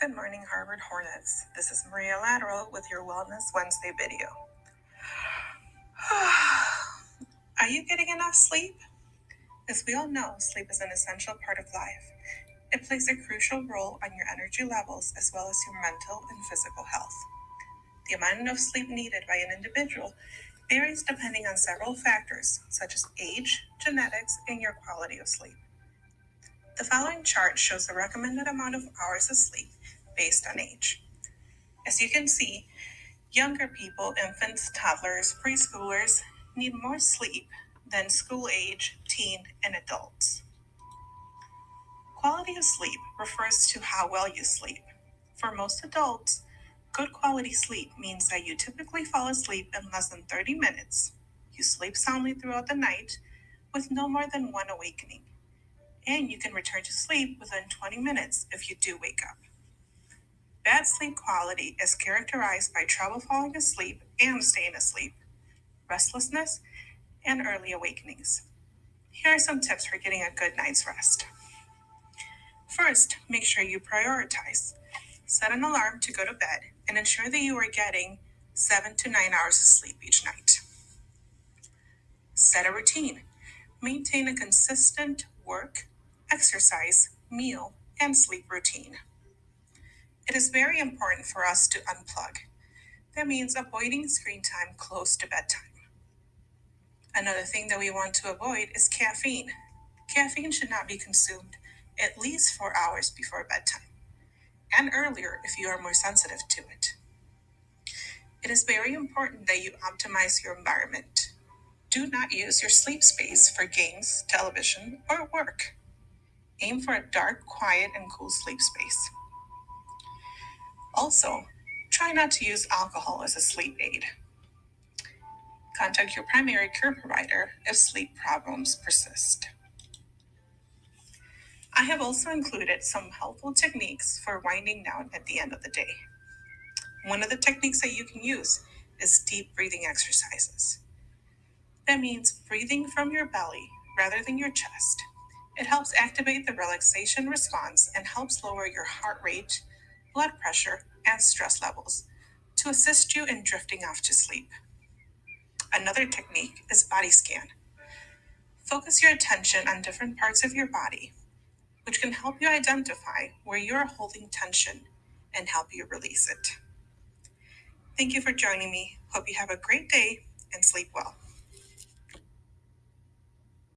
Good morning, Harvard Hornets. This is Maria Lateral with your Wellness Wednesday video. Are you getting enough sleep? As we all know, sleep is an essential part of life. It plays a crucial role on your energy levels as well as your mental and physical health. The amount of sleep needed by an individual varies depending on several factors, such as age, genetics, and your quality of sleep. The following chart shows the recommended amount of hours of sleep based on age. As you can see, younger people, infants, toddlers, preschoolers, need more sleep than school age, teen, and adults. Quality of sleep refers to how well you sleep. For most adults, good quality sleep means that you typically fall asleep in less than 30 minutes. You sleep soundly throughout the night with no more than one awakening. And you can return to sleep within 20 minutes if you do wake up. Bad sleep quality is characterized by trouble falling asleep and staying asleep, restlessness, and early awakenings. Here are some tips for getting a good night's rest. First, make sure you prioritize. Set an alarm to go to bed and ensure that you are getting seven to nine hours of sleep each night. Set a routine. Maintain a consistent work, exercise, meal, and sleep routine. It is very important for us to unplug. That means avoiding screen time close to bedtime. Another thing that we want to avoid is caffeine. Caffeine should not be consumed at least four hours before bedtime, and earlier if you are more sensitive to it. It is very important that you optimize your environment. Do not use your sleep space for games, television, or work. Aim for a dark, quiet, and cool sleep space. Also, try not to use alcohol as a sleep aid. Contact your primary care provider if sleep problems persist. I have also included some helpful techniques for winding down at the end of the day. One of the techniques that you can use is deep breathing exercises. That means breathing from your belly rather than your chest. It helps activate the relaxation response and helps lower your heart rate, blood pressure, and stress levels to assist you in drifting off to sleep. Another technique is body scan. Focus your attention on different parts of your body, which can help you identify where you are holding tension and help you release it. Thank you for joining me. Hope you have a great day and sleep well.